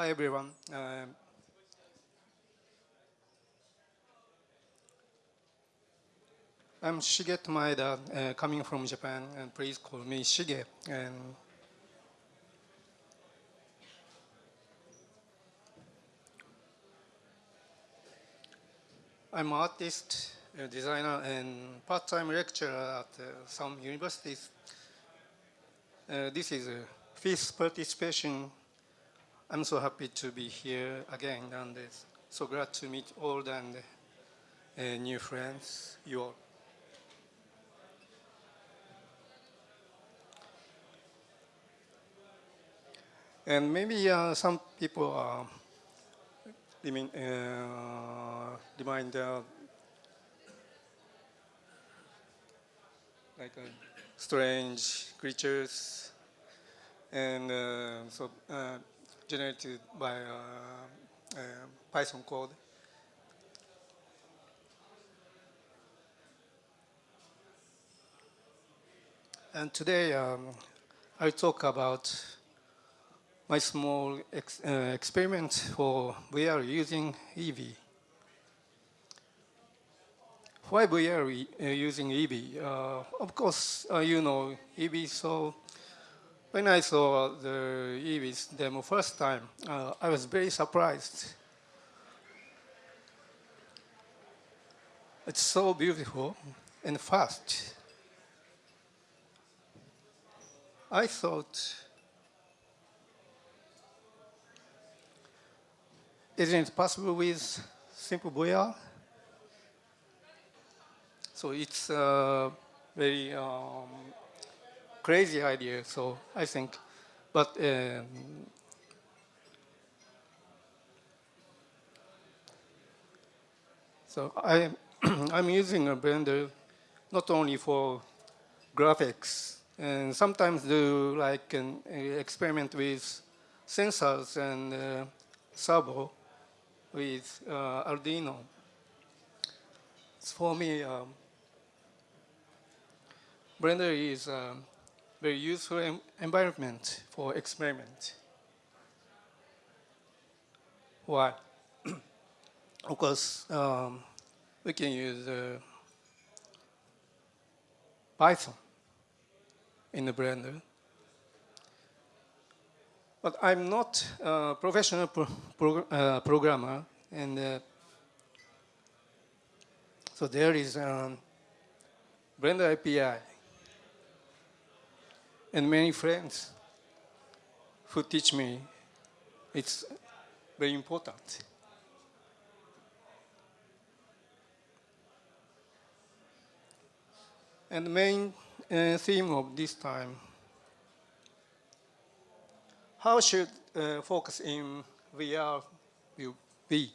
Hi, everyone. Um, I'm Shigeto Maeda, uh, coming from Japan, and please call me Shige. And I'm an artist, a designer, and part-time lecturer at uh, some universities. Uh, this is a fifth participation. I'm so happy to be here again, and uh, so glad to meet old and uh, new friends, you all. And maybe uh, some people are remind, uh, remind uh, like uh, strange creatures and uh, so generated by uh, Python code. And today um, I'll talk about my small ex uh, experiment for VR using Eevee. Why VR uh, using Eevee? Uh, of course, uh, you know Eevee, so when I saw the Eevee's demo first time, uh, I was very surprised. It's so beautiful and fast. I thought Isn't it possible with simple VR? So it's a very um, crazy idea, so I think. But um, so I, I'm using a Blender not only for graphics, and sometimes do like an experiment with sensors and uh, servo with uh, Arduino. For me, um, Blender is a very useful environment for experiment. Why? of course, um, we can use uh, Python in the Blender but I'm not a professional pro uh, programmer, and uh, so there is a Blender API, and many friends who teach me it's very important. And the main uh, theme of this time how should uh, focus in VR will be?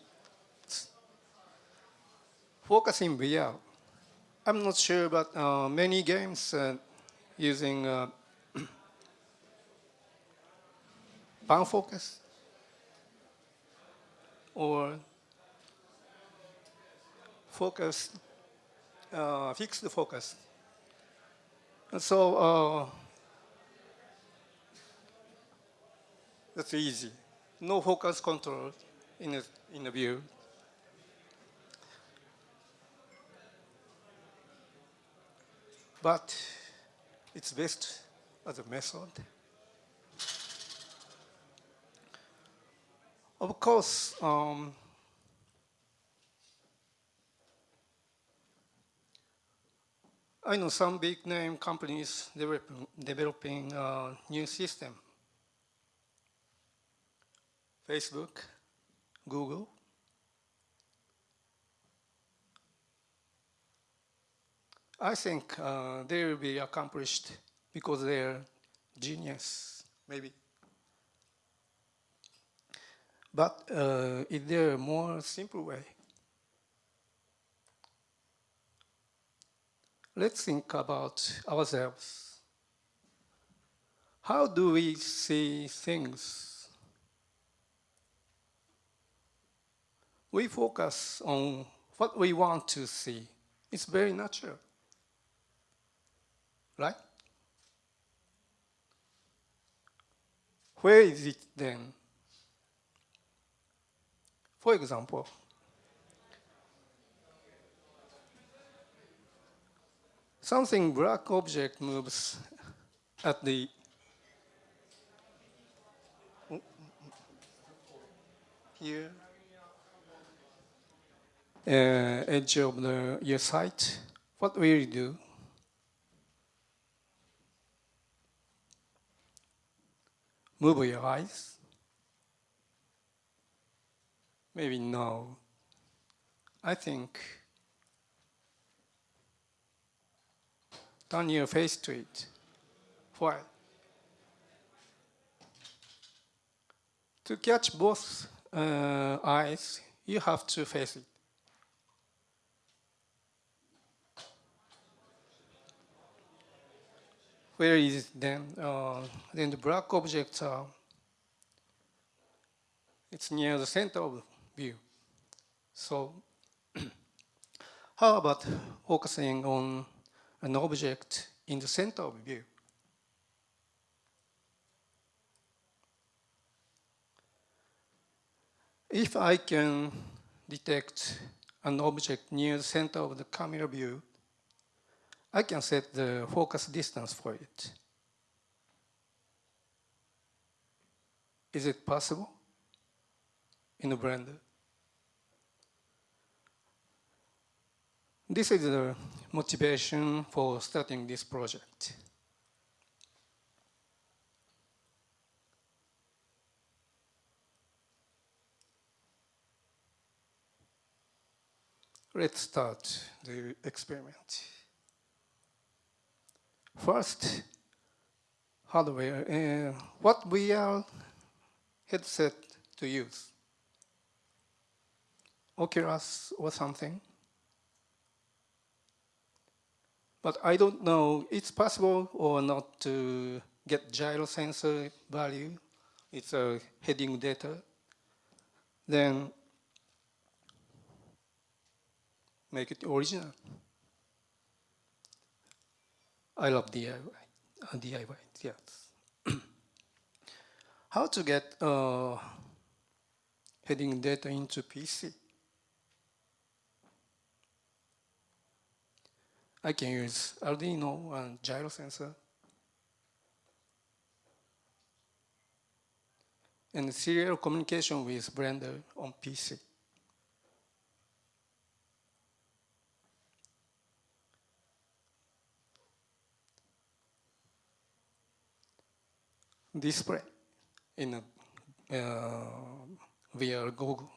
Focus in VR. I'm not sure, but uh, many games uh, using pan focus or focus, uh, fixed focus. And so uh, That's easy. No focus control in a, in a view. But it's best as a method. Of course, um, I know some big name companies developing, developing a new system Facebook, Google. I think uh, they will be accomplished because they're genius, maybe. But uh, is there a more simple way? Let's think about ourselves. How do we see things we focus on what we want to see. It's very natural, right? Where is it then? For example, something black object moves at the here uh, edge of the your sight. What will you do? Move your eyes. Maybe no. I think turn your face to it. Why? To catch both uh, eyes, you have to face it. Where is it then? Uh, then the black objects are, it's near the center of view. So how about focusing on an object in the center of view? If I can detect an object near the center of the camera view, I can set the focus distance for it. Is it possible in a brand. This is the motivation for starting this project. Let's start the experiment. First, hardware. Uh, what VR headset to use? Oculus or something? But I don't know it's possible or not to get gyro sensor value. It's a heading data. Then make it original. I love DIY, uh, DIY yes. How to get uh, heading data into PC? I can use Arduino and gyro sensor. And serial communication with Blender on PC. display in a uh, VR Google.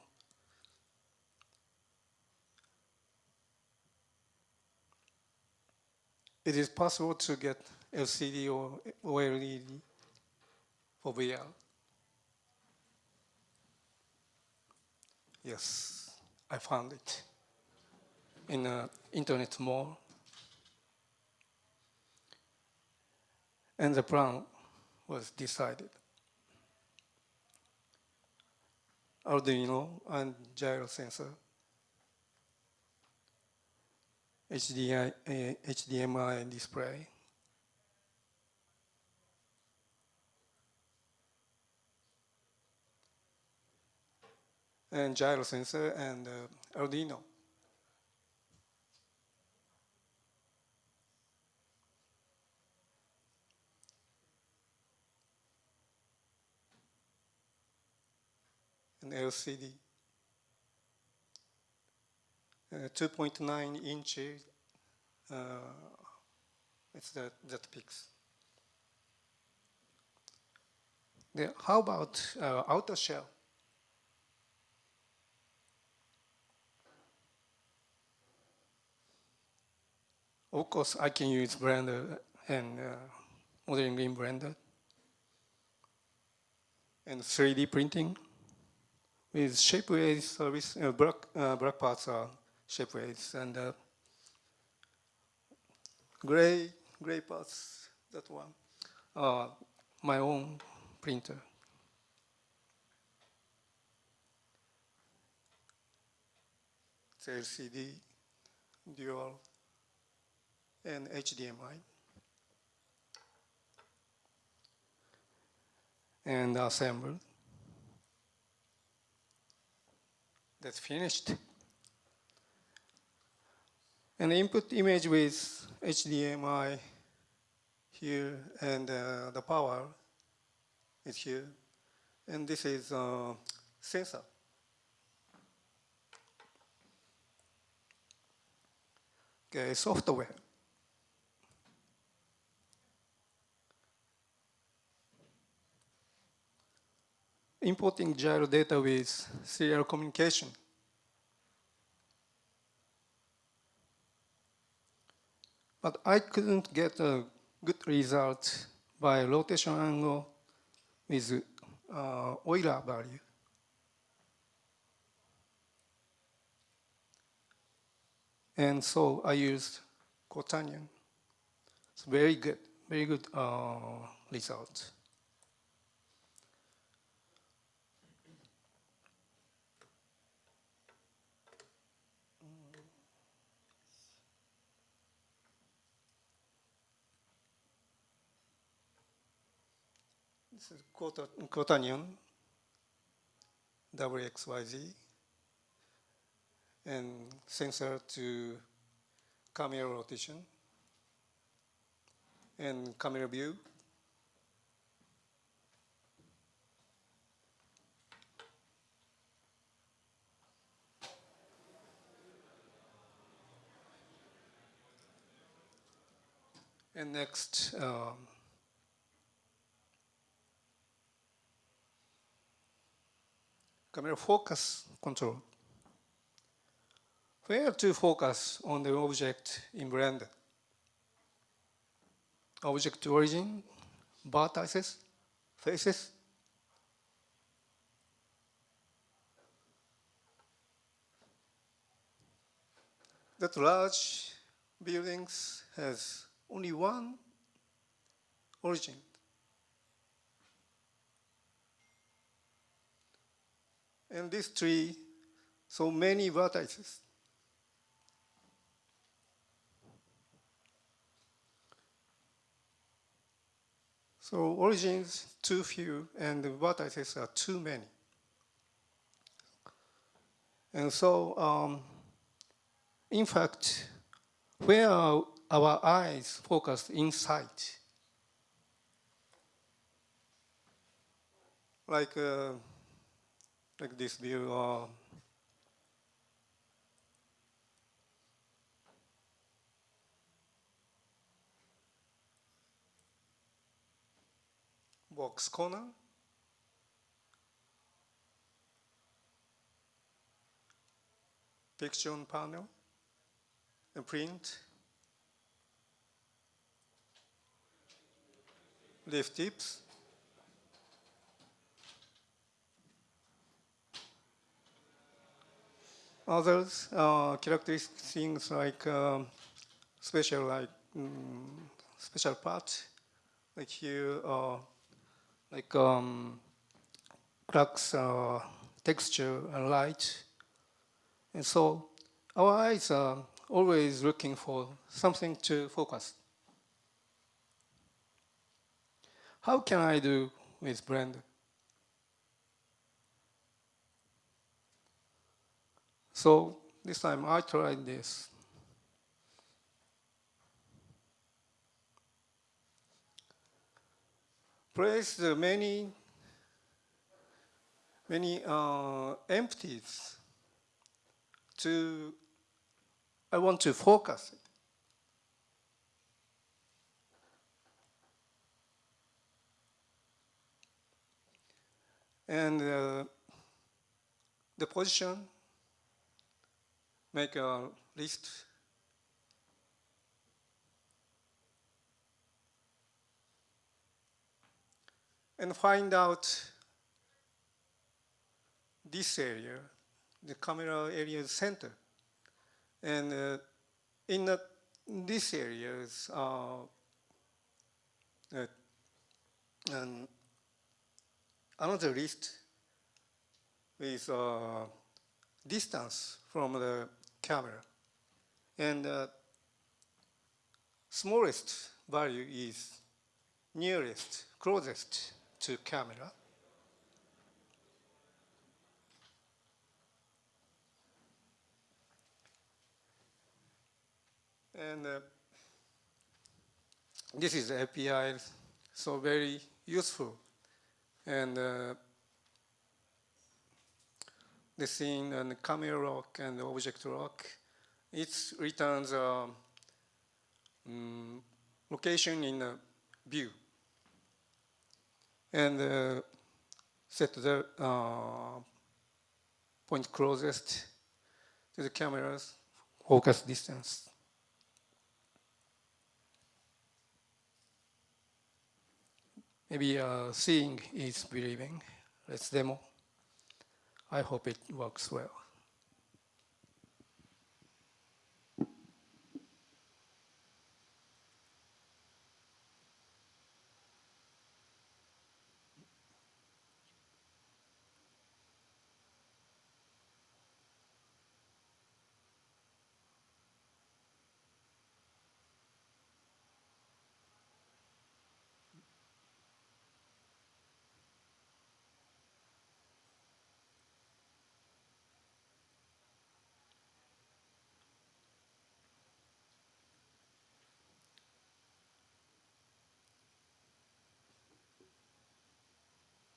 It is possible to get LCD or OLED for VR. Yes, I found it in an internet mall. And the plan was decided. Arduino and gyro sensor, HDI, uh, HDMI display, and gyro sensor and uh, Arduino. an LCD. Uh, 2.9 inches, uh, it's that, that picks. The, how about uh, outer shell? Of course, I can use Blender and uh, modeling in Blender and 3D printing with Shapeways service, uh, black, uh, black parts are Shapeways, and uh, gray, gray parts, that one, uh, my own printer. It's LCD, dual, and HDMI. And assembled. that's finished. And input image with HDMI here and uh, the power is here. And this is uh, sensor. Okay, software. Importing gyro data with serial communication. But I couldn't get a good result by rotation angle with uh, Euler value. And so I used Quaternion. It's very good, very good uh, result. Quaternion, WXYZ, and sensor to camera rotation and camera view. And next, um, camera focus control. Where to focus on the object in Blender? Object origin, vertices, faces. That large buildings has only one origin. And this tree, so many vertices. So origins too few and the vertices are too many. And so, um, in fact, where are our eyes focused inside? Like, uh, like this view, uh, box corner. Picture on panel, and print, leaf tips, others uh, characteristic things like um, special like um, special part like here uh, like um, cracks uh, texture and light. And so our eyes are always looking for something to focus. How can I do with Blender? So this time I tried this. place the many, many uh, empties to, I want to focus it. And uh, the position, make a list and find out this area, the camera area center. And uh, in the, this areas, uh, uh, and another list with uh, distance from the camera. And uh, smallest value is nearest, closest to camera. And uh, this is API, so very useful. And uh, the scene and the camera rock and the object rock. it returns a um, location in a view. And uh, set the uh, point closest to the camera's focus distance. Maybe uh, seeing is believing. Let's demo. I hope it works well.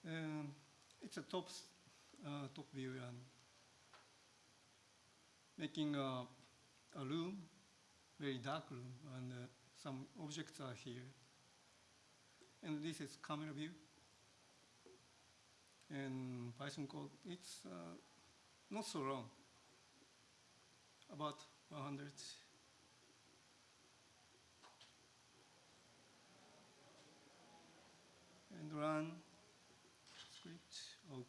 Um, it's a top, uh, top view and making a, a room, very dark room, and uh, some objects are here. And this is camera view. And Python code, it's uh, not so long, about 100. And run script. Oh.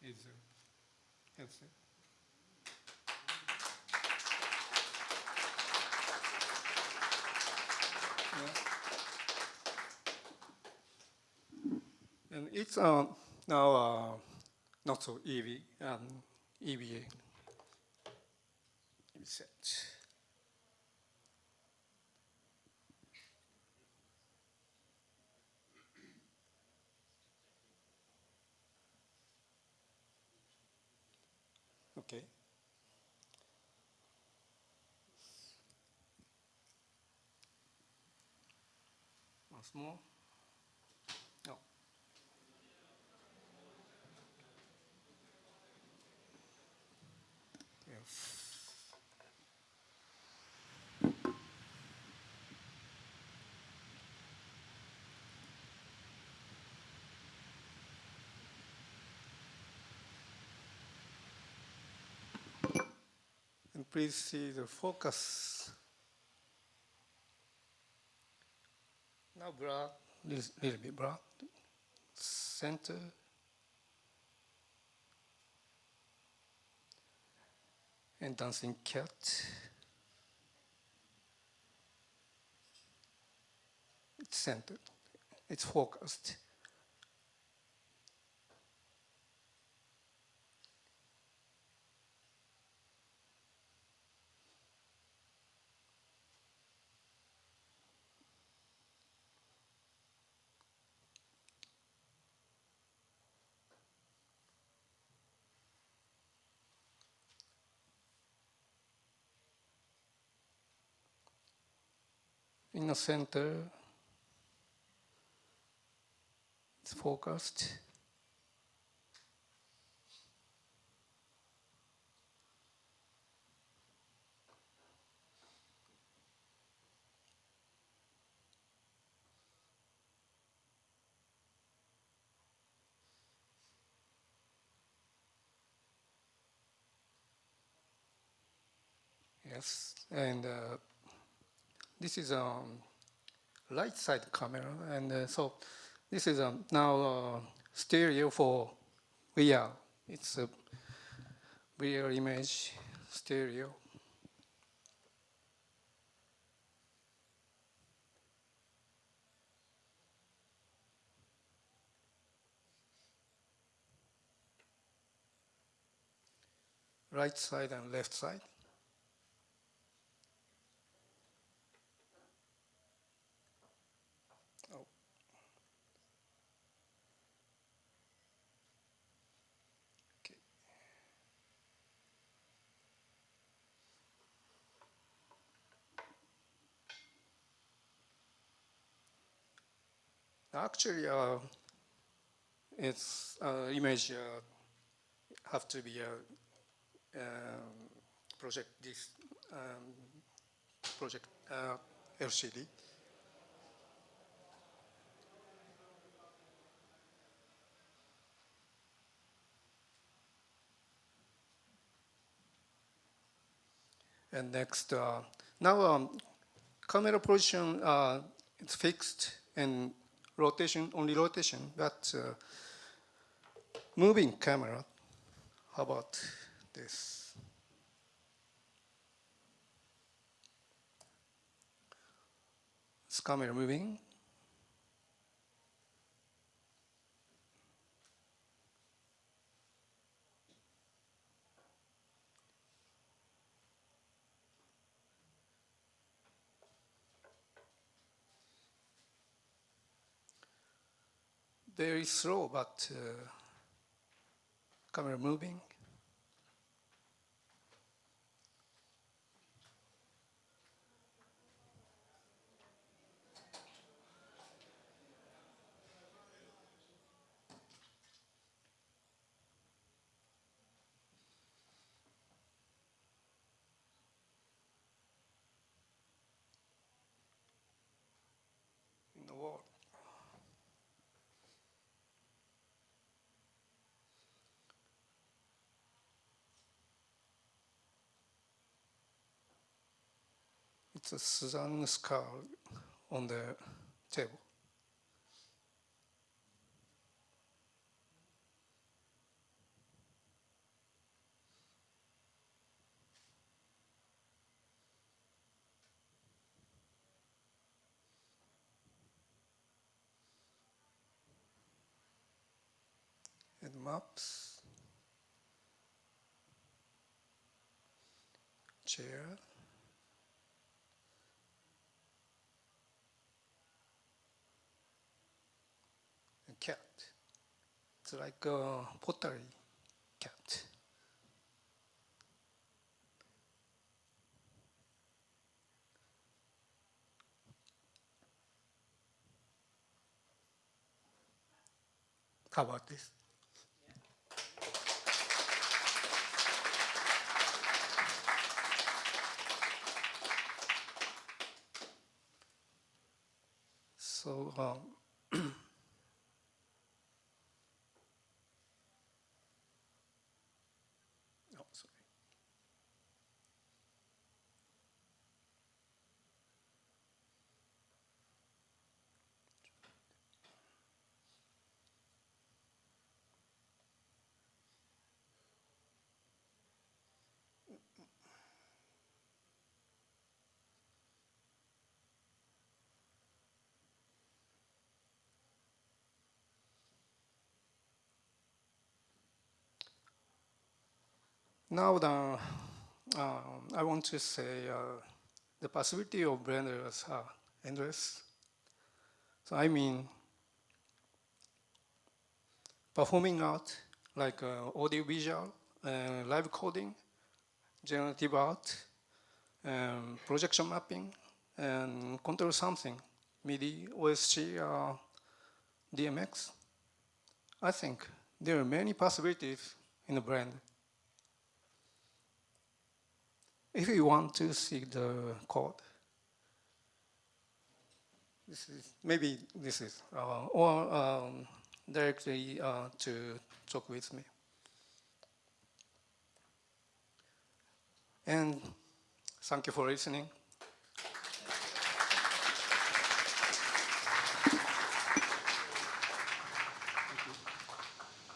Here headset. Yeah. And it's uh, now uh, not so easy and EVA set. Okay. Once more. No. Yes. And please see the focus. Now broad, little, little bit broad. Center. And dancing cat. It's centered. It's focused. In the center, it's focused. Yes, and uh, this is a um, right side camera, and uh, so this is um, now uh, stereo for VR. It's a VR image stereo. Right side and left side. Actually, uh, its uh, image uh, have to be uh, um, project this um, project uh, LCD. And next, uh, now um, camera position uh, is fixed and rotation, only rotation, but uh, moving camera, how about this? Is camera moving? Very slow, but uh, camera moving. in the wall. A Suzanne skull on the table. and maps, chair, cat. It's like a pottery cat. How about this? So, um, Now, the, uh, I want to say uh, the possibility of blenders are endless. So I mean, performing art like uh, audio visual, uh, live coding, generative art, um, projection mapping, and control something, MIDI, OSC, uh, DMX. I think there are many possibilities in the brand. If you want to see the code, this is maybe this is uh, or um, directly uh, to talk with me. And thank you for listening.